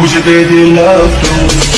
Would you be the love?